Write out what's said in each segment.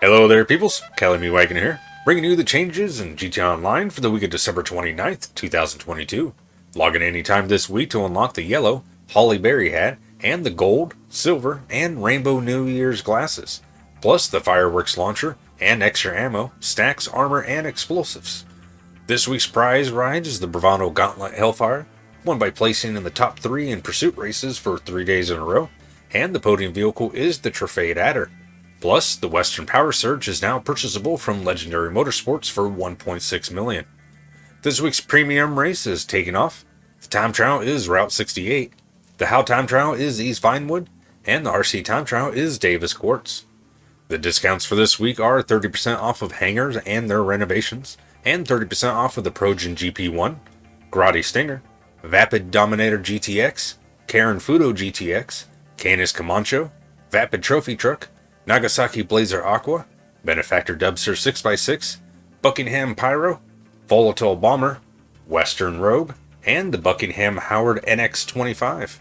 Hello there, peoples. Callum Wagon here, bringing you the changes in GTA Online for the week of December 29th, 2022. Log in anytime this week to unlock the yellow Holly Berry hat and the gold, silver, and rainbow New Year's glasses, plus the fireworks launcher and extra ammo, stacks, armor, and explosives. This week's prize ride is the Bravado Gauntlet Hellfire, won by placing in the top three in pursuit races for three days in a row, and the podium vehicle is the Truffade Adder. Plus, the Western Power Surge is now purchasable from Legendary Motorsports for 1.6 million. This week's premium race is taking off. The time trial is Route 68. The How time trial is East Vinewood, and the RC time trial is Davis Quartz. The discounts for this week are 30% off of hangars and their renovations, and 30% off of the Progen GP1, Grotti Stinger, Vapid Dominator GTX, Karin Futo GTX, Canis Kamacho, Vapid Trophy Truck, Nagasaki Blazer Aqua, Benefactor Dubsta 6x6, Buckingham Pyro, Volatol Bomber, Western Rogue, and the Buckingham Howard NX25.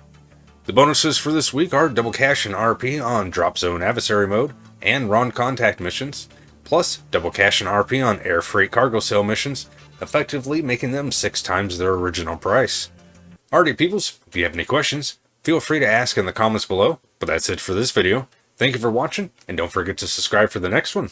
The bonuses for this week are double cash and RP on Drop Zone Adversary Mode and Ron Contact missions, plus double cash and RP on Air Freight Cargo Sale missions, effectively making them six times their original price. Alrighty peoples, if you have any questions, feel free to ask in the comments below, but that's it for this video. Thank you for watching, and don't forget to subscribe for the next one.